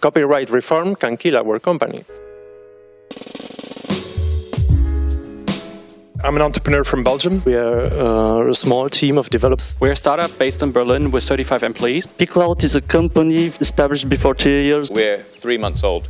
Copyright reform can kill our company. I'm an entrepreneur from Belgium. We are uh, a small team of developers. We're a startup based in Berlin with 35 employees. pCloud is a company established before two years. We're three months old.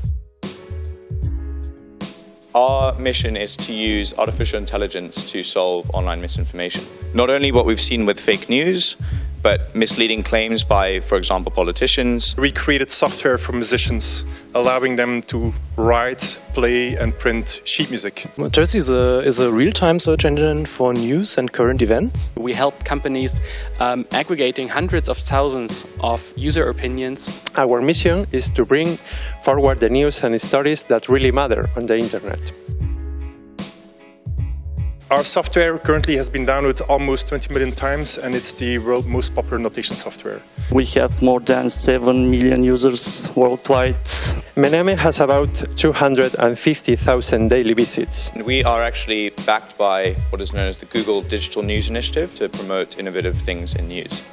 Our mission is to use artificial intelligence to solve online misinformation. Not only what we've seen with fake news, but misleading claims by, for example, politicians. We created software for musicians, allowing them to write, play, and print sheet music. Terzi is a, is a real-time search engine for news and current events. We help companies um, aggregating hundreds of thousands of user opinions. Our mission is to bring forward the news and stories that really matter on the internet. Our software currently has been downloaded almost 20 million times and it's the world's most popular notation software. We have more than 7 million users worldwide. Menéame has about 250,000 daily visits. We are actually backed by what is known as the Google Digital News Initiative to promote innovative things in news.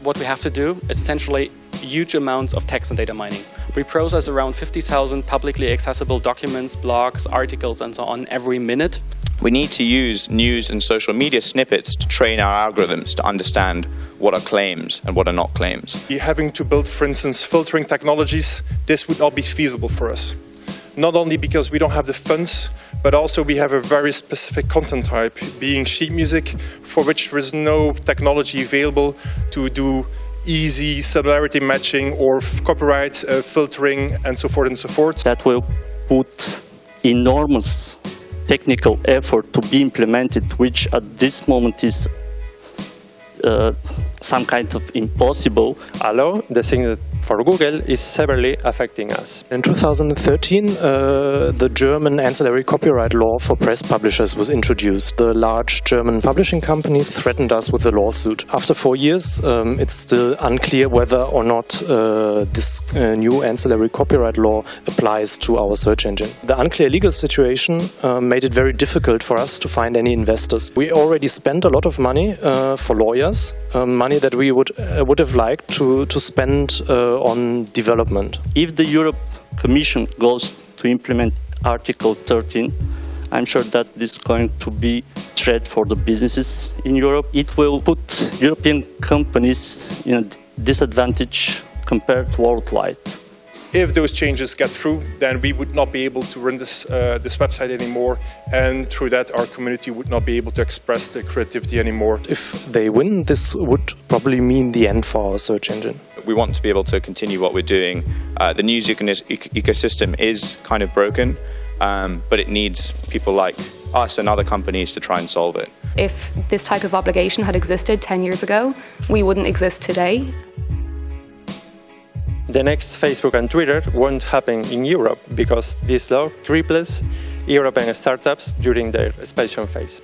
What we have to do is essentially huge amounts of text and data mining. We process around 50,000 publicly accessible documents, blogs, articles, and so on every minute. We need to use news and social media snippets to train our algorithms to understand what are claims and what are not claims. Having to build, for instance, filtering technologies, this would not be feasible for us. Not only because we don't have the funds, but also we have a very specific content type, being sheet music, for which there is no technology available to do easy similarity matching or copyright uh, filtering and so forth and so forth. That will put enormous technical effort to be implemented, which at this moment is uh, some kind of impossible. Allo, the thing that for Google is severely affecting us. In 2013, uh, the German ancillary copyright law for press publishers was introduced. The large German publishing companies threatened us with a lawsuit. After four years, um, it's still unclear whether or not uh, this uh, new ancillary copyright law applies to our search engine. The unclear legal situation uh, made it very difficult for us to find any investors. We already spent a lot of money uh, for lawyers, um, money that we would uh, would have liked to to spend on development. If the Europe Commission goes to implement Article 13, I'm sure that this is going to be threat for the businesses in Europe. It will put European companies in a disadvantage compared to worldwide. If those changes get through, then we would not be able to run this, uh, this website anymore, and through that our community would not be able to express their creativity anymore. If they win, this would probably mean the end for our search engine. We want to be able to continue what we're doing. Uh, the news ecosystem is kind of broken, um, but it needs people like us and other companies to try and solve it. If this type of obligation had existed 10 years ago, we wouldn't exist today. The next Facebook and Twitter won't happen in Europe because this law cripples European startups during their expansion phase.